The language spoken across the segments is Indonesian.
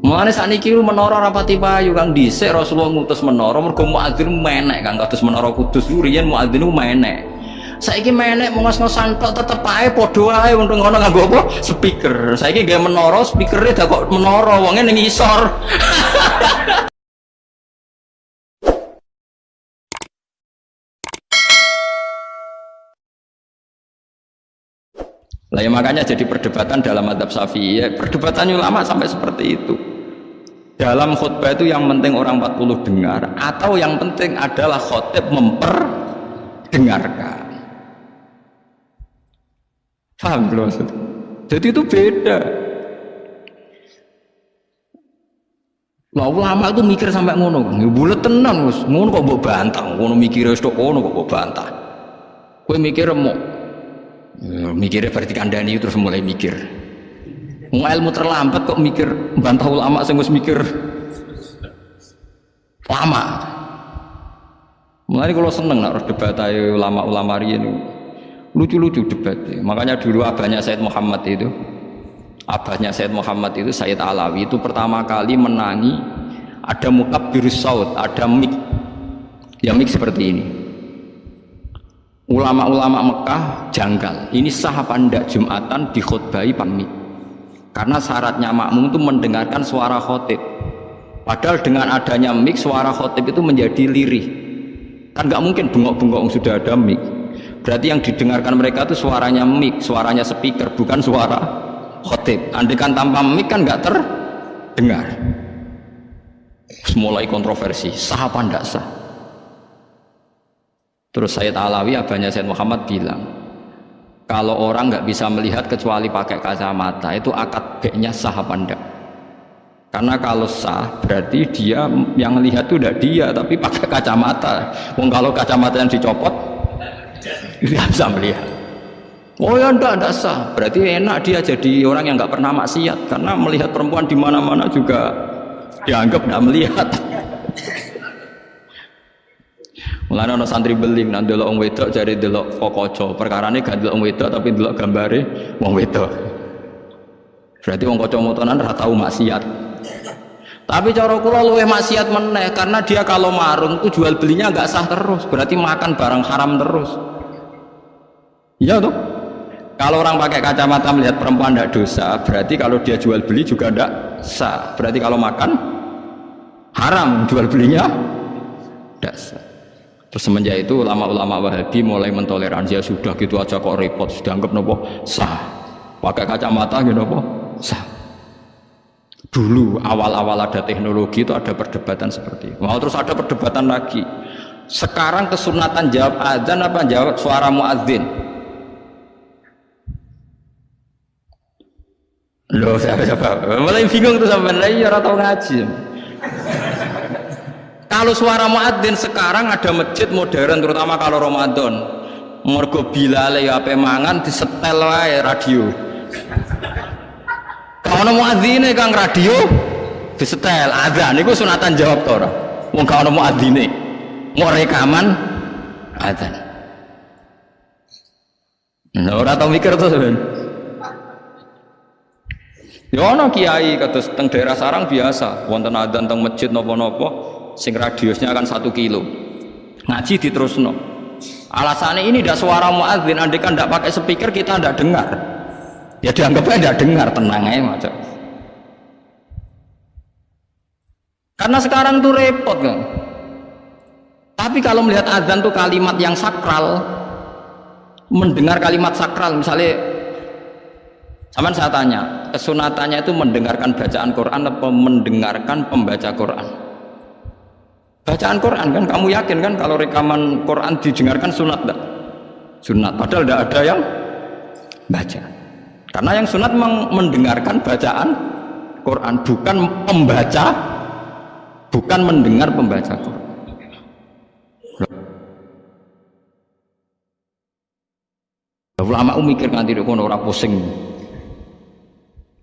Mulane sakniki menara rapati payu Kang dhisik Rasulullah ngutus menara mergo muadzin menek Kang kados menara Kudus riyen muadzin menek. Saiki menek mau ngos-ngosan tok tetep ae padha wae wong ngono nganggo apa? Speaker. Saiki gawe menara speakere dak kok menara wonge ning isor. Lah ya makanya jadi perdebatan dalam adab syafi'i ya, perdebatan ulama sampai seperti itu. Dalam khutbah itu yang penting orang 40 dengar atau yang penting adalah khotib memperdengarkan. Paham belum? Jadi itu beda. Lah ulama itu mikir sampai ngono, ya bulet tenan Gus. Ngono kok mbok bantah, ngono mikir wis ngono kok mbok bantah. Kowe mikir mau Ya, mikirnya berarti kandani terus mulai mikir. Ilmu terlambat kok mikir bantah ulama sing mikir. Lama. Mulai kalau seneng nak debat ayo ulama-ulama ini lucu-lucu debat. Makanya dulu abahnya Said Muhammad itu, abahnya Said Muhammad itu Said Alawi itu pertama kali menangi ada mukabir saud, ada mik, ya mik seperti ini. Ulama-ulama Mekah janggal. Ini sah apa enggak Jumatan dikhutbahi pamit karena syaratnya makmum itu mendengarkan suara khotib. Padahal dengan adanya mik suara khotib itu menjadi lirih. Kan nggak mungkin bengok-bengok sudah ada mik berarti yang didengarkan mereka itu suaranya mik suaranya speaker bukan suara khotib. Andikan tanpa mik kan nggak terdengar. Mulai kontroversi sah apa enggak sah? Terus Sayyid Alawi, abahnya Sayyid Muhammad bilang, kalau orang nggak bisa melihat kecuali pakai kacamata, itu akad beknya sah apa enggak? Karena kalau sah, berarti dia yang lihat itu udah dia, tapi pakai kacamata. Wong kalau kacamata yang dicopot, dia bisa melihat. Oh ya enggak, enggak sah. Berarti enak dia jadi orang yang nggak pernah maksiat, karena melihat perempuan di mana-mana juga dianggap nggak melihat. Mulane ana santri beling nang delok wong wedok jare delok kokoco. Perkarane gak delok wong wedok tapi delok gambare wong wedok. Berarti wong kaca motonan ora tau maksiat. Tapi cara kula luwih maksiat meneh karena dia kalau marung tuh jual belinya nggak sah terus, berarti makan barang haram terus. Iya tuh. Kalau orang pakai kacamata melihat perempuan tidak dosa, berarti kalau dia jual beli juga tidak sah. Berarti kalau makan haram jual belinya tidak sah. Terus semenjak itu ulama-ulama Wahabi mulai mentoleransi ya sudah gitu aja kok repot sudah anggap nopo sah. Pakai kacamata gitu nopo sah. Dulu awal-awal ada teknologi itu ada perdebatan seperti itu. Mau terus ada perdebatan lagi. Sekarang kesunatan jawab adzan apa jawab suara muadzin? Loh, siapa siapa? Mulai bingung tuh sampai lagi ya tahu ngaji. Kalau suara muadzin sekarang ada masjid modern terutama kalau Ramadan. Mergo bilale ya ape mangan disetel wae radio. Kalau muadzine Kang radio disetel azan niku sunatan jawab to ora? Wong gak ono muadzine. Mau rekaman azan. Nah, ora tau mikir tuh sampean. Ya ono kiai kados teng daerah sarang biasa, wonten adzan teng masjid napa-napa, sing radiusnya akan satu kilo. Ngaji no alasannya ini tidak suara muadzin andai kan tidak pakai speaker kita tidak dengar. Ya dianggapnya tidak dengar tenang aja macam karena sekarang tuh repot kan tapi kalau melihat azan tuh kalimat yang sakral mendengar kalimat sakral misalnya sama saya tanya kesunatannya itu mendengarkan bacaan Quran atau mendengarkan pembaca Quran bacaan Quran kan? Kamu yakin kan? Kalau rekaman Quran didengarkan sunat enggak? sunat. Padahal tidak ada yang baca. Karena yang sunat memang mendengarkan bacaan Quran bukan pembaca bukan mendengar pembaca Quran. Ulama mikir nganti kono ora pusing.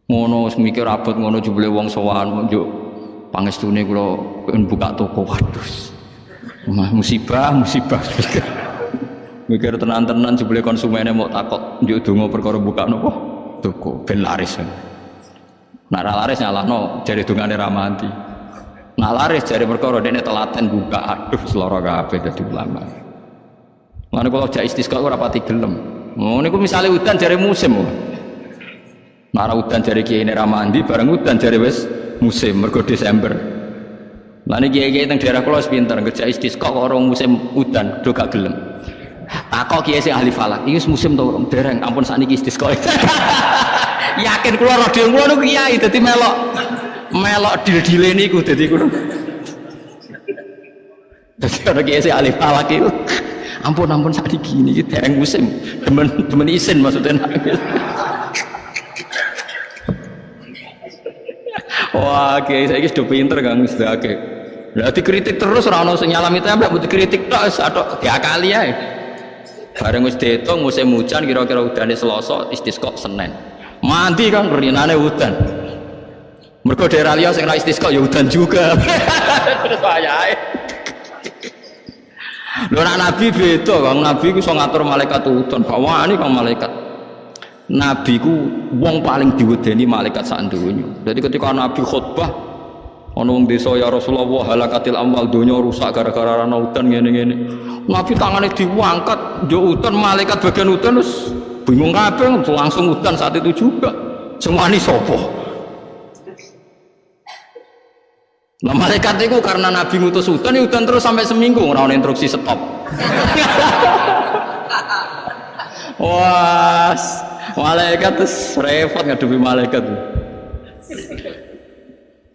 Ngono mikir abot ngono jebule wong sowan pangestune kula buka toko waduh musibah musibah mikir tenan-tenan jebule konsumennya mau takut njuk donga perkara buka nopo toko ben laris Nak ra laris nyalahno jari dungane ra mandi. Nak laris jari perkara dene telaten buka aduh seloro kabeh dadi ulama. Mana kalau jak istisqa ora pati gelem. Ngono niku misale udan jari musim. Nara udan jari kiai ini ramandi, bareng udan jari wes musim, mergo Desember. Lah niki kiai teng daerah kula pinter, kerja kok orang musim udan, do gak gelem. Takok kiai sing ahli falak, iki musim to dereng, ampun sakniki istisqa. yakin kula radio kula niku kiai dadi melok melok dil-dile niku dadi kudu dadi kiai sing alif falak iku ampun ampun sak gini iki dereng musim demen demen isin maksudnya Wah, kiai saya sudah pinter kang. Sudah oke. Berarti kritik terus rano senyalam itu apa? Butuh kritik terus atau diakali ya. Bareng wis dihitung musim hujan kira-kira udane Selasa, istisqa Senin. Mandi kan rinane hutan mereka daerah liya sing ra istisqa ya hutan juga. Terus wayahe. Lho nak nabi beda kang. Nabi ku iso ngatur malaikat hutan ini kang malaikat nabi ku wong paling diwedeni malaikat sak donya. Jadi ketika nabi khutbah ana wong desa ya Rasulullah halakatil amwal donya rusak gara-gara ana hutan ngene-ngene. Nabi tangane diangkat yo hutan malaikat bagian hutan terus bingung kabeh langsung hutan saat itu juga. Semua ini sopo nah malaikat itu karena nabi ngutus hutan ya hutan terus sampai seminggu orang instruksi stop. Wah malaikat terus repot ngadepi malaikat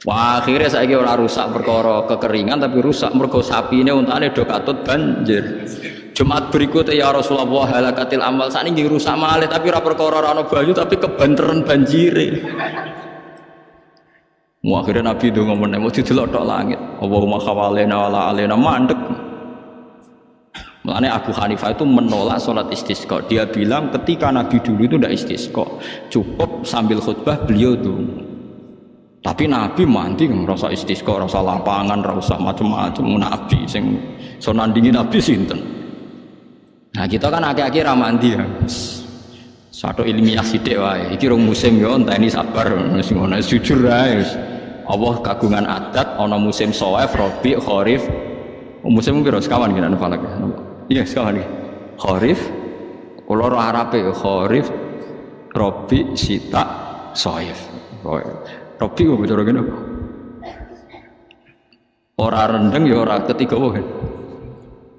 Wah, akhirnya saya kira orang rusak perkara kekeringan tapi rusak mergo sapi ini untuk do katut banjir. Jumat berikutnya ya Rasulullah halakatil amal saat ini rusak malih tapi rapor perkara rano banyu tapi kebanteran banjiri Mau akhirnya Nabi itu ngomong mau didelok langit. Allahumma khawalena wala alena mandek. Makanya Abu Hanifah itu menolak sholat istisqa. Dia bilang ketika Nabi dulu itu tidak istisqa, cukup sambil khutbah beliau tuh. Tapi Nabi mandi merasa istisqa, rasa lapangan, rasa macam-macam. Nabi sing so nandingi Nabi sinten. Nah kita kan akhir-akhir ramandi ya. Satu ilmiah sidik wae. Iki rong musim ya entah ini sabar wis ngono jujur ae. Allah kagungan adat ana musim soef, robi, kharif. Musim piro sekawan kira falak. Iya sekawan iki. Kharif kula ora arabe kharif, robi, sita, soef. Robi kok bicara apa? Ora rendeng ya ora ketiga wae.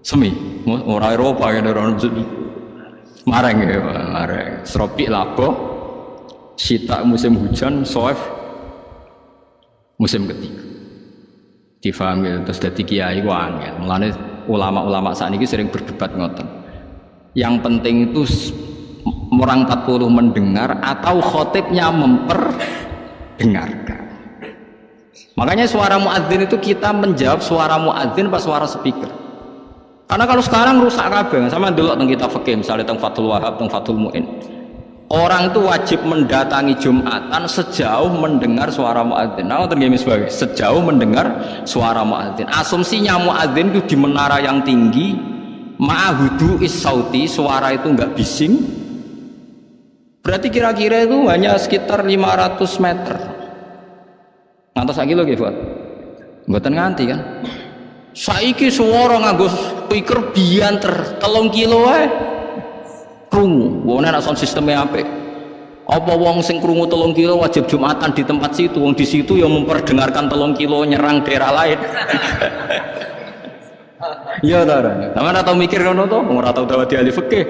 Semi orang Eropa kan orang mareng ya mareng seropi labo sita musim hujan soef musim ketiga difahami terus dari kiai wangel mulane ulama-ulama saat ini sering berdebat ngoten. Yang penting itu orang 40 mendengar atau khotibnya memperdengarkan. Makanya suara muadzin itu kita menjawab suara muadzin pas suara speaker. Karena kalau sekarang rusak kabeh, sama dulu tentang kita fakir, misalnya tentang Fathul Wahab, tentang Fathul Muin. Orang itu wajib mendatangi Jumatan sejauh mendengar suara muadzin. Nah, tergemi sebagai sejauh mendengar suara muadzin. Asumsinya muadzin itu di menara yang tinggi, ma'ahudu is sauti, suara itu enggak bising. Berarti kira-kira itu hanya sekitar 500 meter. Ngantos lagi loh, Buat. Buatan nganti kan? Saiki suara nganggo speaker bianter telung kilo wae. Nek sound sistemnya apik. Apa wong sing krungu telung kilo wajib Jumatan di tempat situ, wong di situ yang memperdengarkan telung kilo nyerang daerah lain. Iya ta, Sama tau mikir ngono to, ora tau dawati ahli fikih.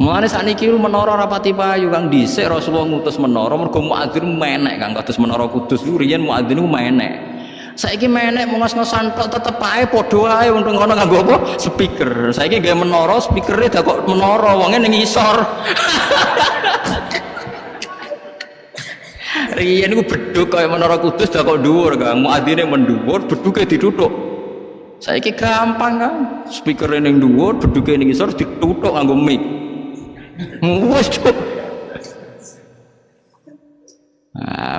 Mulane sakniki menara rapati payu Kang dhisik Rasulullah ngutus menara mergo muadzin menek Kang kados menara Kudus ku riyen muadzin ku menek. Saiki menek mau ngos-ngosan tok tetep ae padha ae untung ngono nganggo apa? Speaker. Saiki gawe menara speakere dak kok menara wonge ning isor. Riyen ku beduk kaya menara Kudus dak kok dhuwur Kang. Muadzine mendhuwur, beduke dituthuk. Saiki gampang kan. Speakere ning dhuwur, beduke ning isor dituthuk nganggo mic. Wes Nah,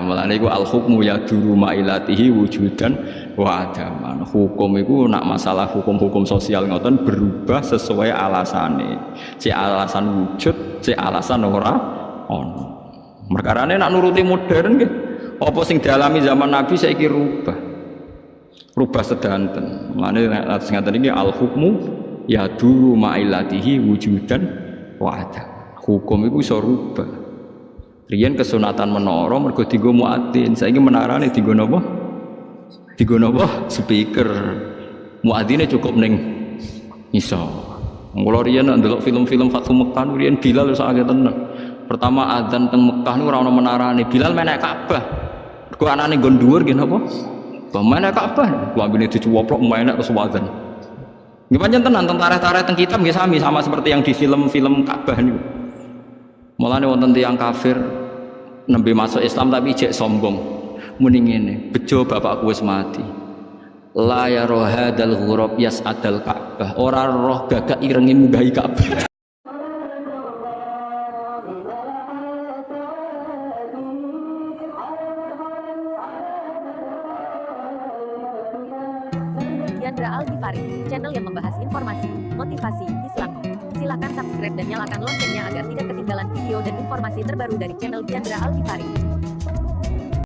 mulane iku al hukmu ya duru mailatihi wujudan wa adaman. Hukum iku nak masalah hukum-hukum sosial ngoten berubah sesuai alasane. Si alasan wujud, si alasan ora ono. Merkarane nak nuruti modern nggih apa sing dialami zaman Nabi saiki rubah. Rubah sedanten. Mane sing ngaten iki al hukmu ya dulu ma'ilatihi wujudan wa ada hukum itu iso rubah riyen kesunatan menara mergo dienggo muadzin saiki menarane dienggo napa dienggo napa speaker muadzine cukup ning iso Mula riyen ndelok film-film Fathu Mekah riyen Bilal wis akeh tenan. Pertama adzan teng Mekah niku ora ono menarane. Bilal menek Ka'bah. Ku anane nggon dhuwur nggih napa? Bah menek Ka'bah. Lambene dicuwoplok menek terus adzan. Nggih pancen tenan teng tareh-tareh teng kitab nggih sami sama seperti yang di film-film Ka'bah niku. Mulane wonten tiyang kafir nembe masuk Islam tapi ijek sombong. Muni ngene, bejo bapakku wis mati. La ya rohadal ghurab adal ka'bah. Ora roh gagak irengi munggahi ka'bah. Yandra Algifari, channel yang membahas informasi, motivasi, subscribe dan nyalakan loncengnya agar tidak ketinggalan video dan informasi terbaru dari channel Yandra Algifari.